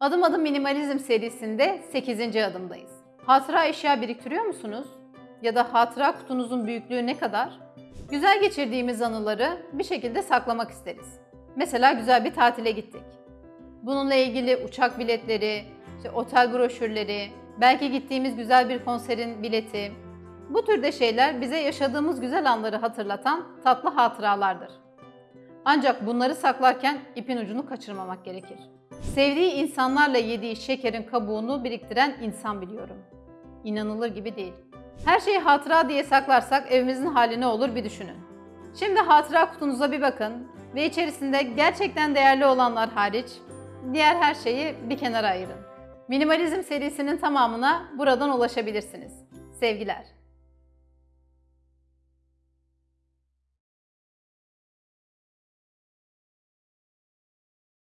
Adım Adım Minimalizm serisinde 8. adımdayız. Hatıra eşya biriktiriyor musunuz? Ya da hatıra kutunuzun büyüklüğü ne kadar? Güzel geçirdiğimiz anıları bir şekilde saklamak isteriz. Mesela güzel bir tatile gittik. Bununla ilgili uçak biletleri, işte otel broşürleri, belki gittiğimiz güzel bir konserin bileti. Bu türde şeyler bize yaşadığımız güzel anları hatırlatan tatlı hatıralardır. Ancak bunları saklarken ipin ucunu kaçırmamak gerekir. Sevdiği insanlarla yediği şekerin kabuğunu biriktiren insan biliyorum. İnanılır gibi değil. Her şeyi hatıra diye saklarsak evimizin hali ne olur bir düşünün. Şimdi hatıra kutunuza bir bakın ve içerisinde gerçekten değerli olanlar hariç diğer her şeyi bir kenara ayırın. Minimalizm serisinin tamamına buradan ulaşabilirsiniz. Sevgiler.